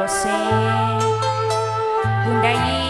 você Bunda aí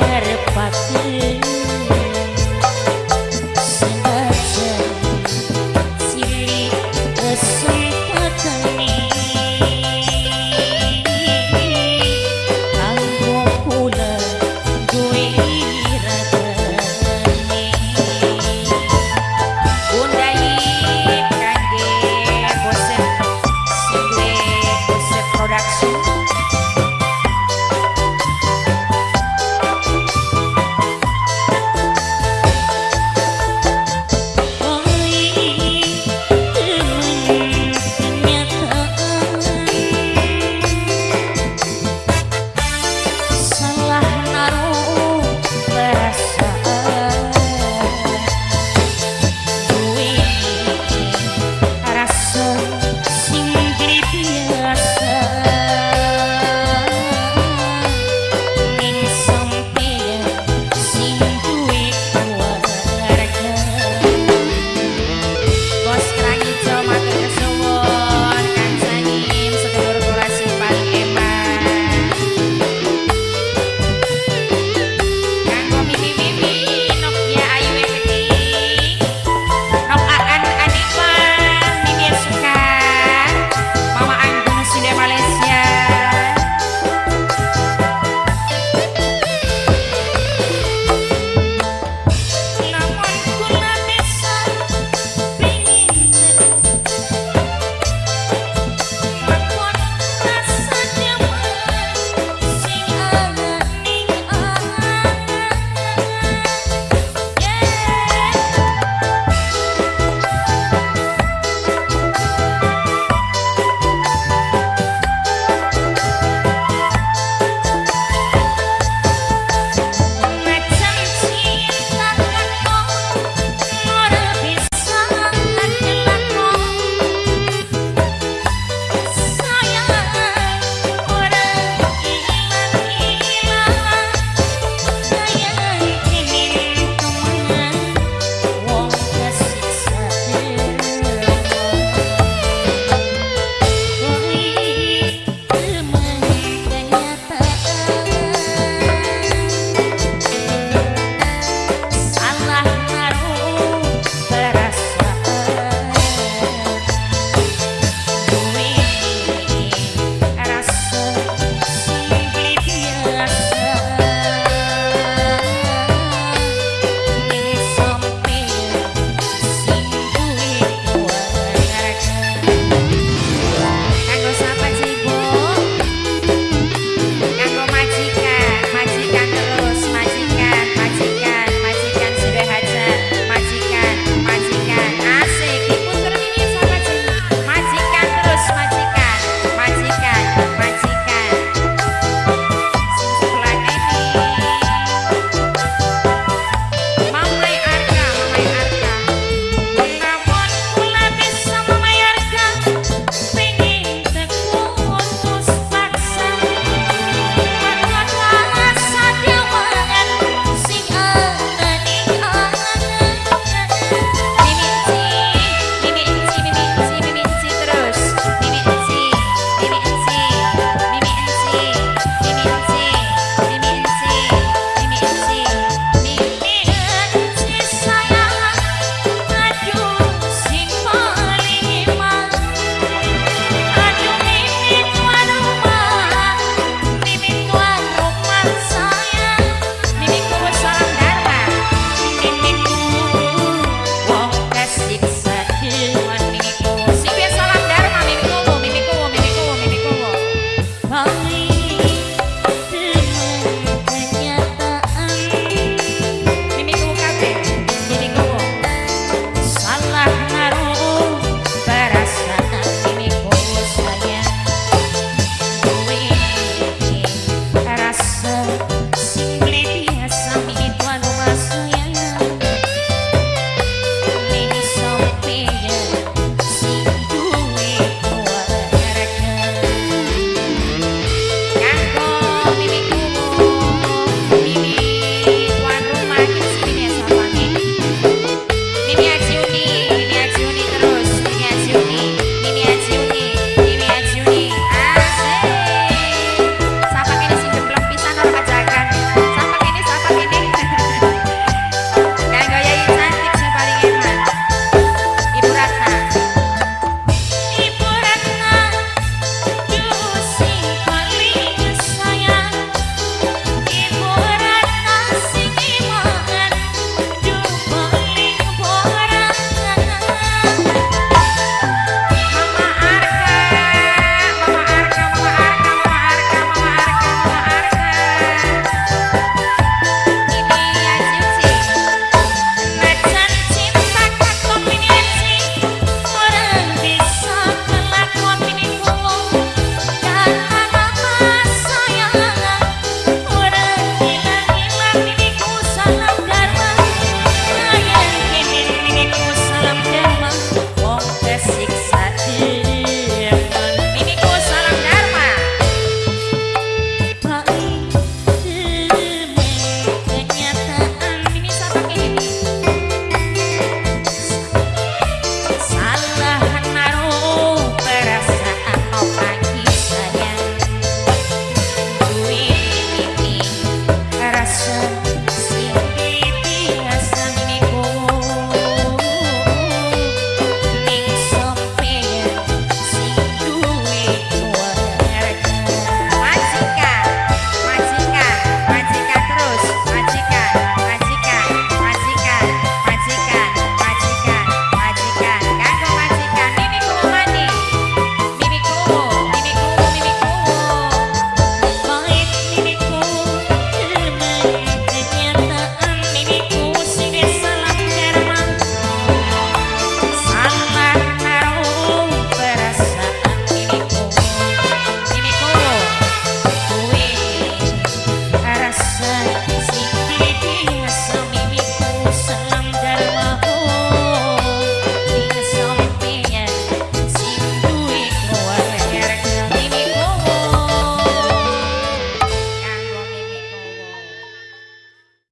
Herpati.